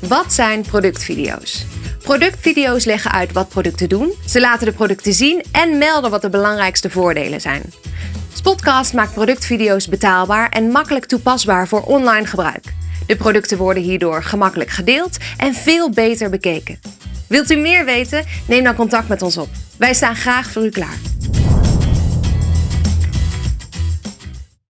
Wat zijn productvideo's? Productvideo's leggen uit wat producten doen, ze laten de producten zien en melden wat de belangrijkste voordelen zijn. Spotcast maakt productvideo's betaalbaar en makkelijk toepasbaar voor online gebruik. De producten worden hierdoor gemakkelijk gedeeld en veel beter bekeken. Wilt u meer weten? Neem dan contact met ons op. Wij staan graag voor u klaar.